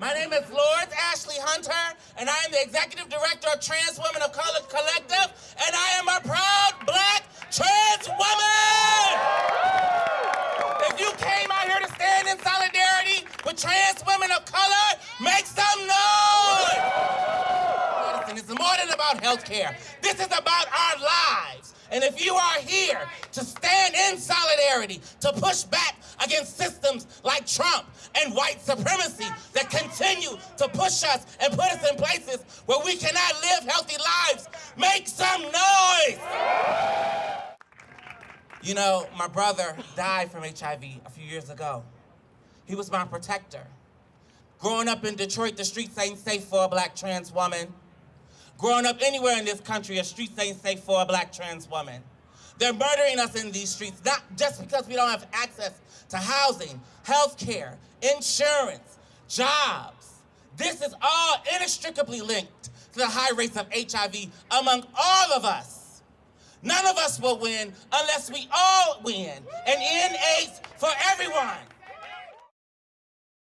My name is Lourdes Ashley Hunter, and I am the Executive Director of Trans Women of Color Collective, and I am a proud black trans woman! If you came out here to stand in solidarity with trans women of color, make some noise! Listen, it's more than about health care. This is about our lives. And if you are here to stand in solidarity, to push back against systems like Trump and white supremacy that continue to push us and put us in places where we cannot live healthy lives, make some noise! You know, my brother died from HIV a few years ago. He was my protector. Growing up in Detroit, the streets ain't safe for a black trans woman. Growing up anywhere in this country, a streets ain't safe for a black trans woman. They're murdering us in these streets, not just because we don't have access to housing, health care, insurance, jobs. This is all inextricably linked to the high rates of HIV among all of us. None of us will win unless we all win and end AIDS for everyone.